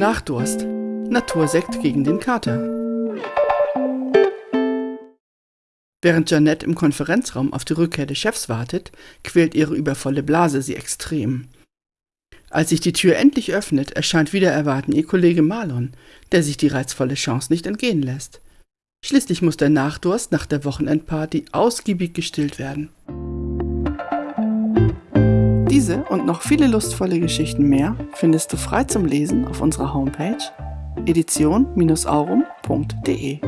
Nachdurst. Natursekt gegen den Kater. Während Janette im Konferenzraum auf die Rückkehr des Chefs wartet, quält ihre übervolle Blase sie extrem. Als sich die Tür endlich öffnet, erscheint wieder erwarten ihr Kollege Marlon, der sich die reizvolle Chance nicht entgehen lässt. Schließlich muss der Nachdurst nach der Wochenendparty ausgiebig gestillt werden. Diese und noch viele lustvolle Geschichten mehr findest du frei zum Lesen auf unserer Homepage edition-aurum.de.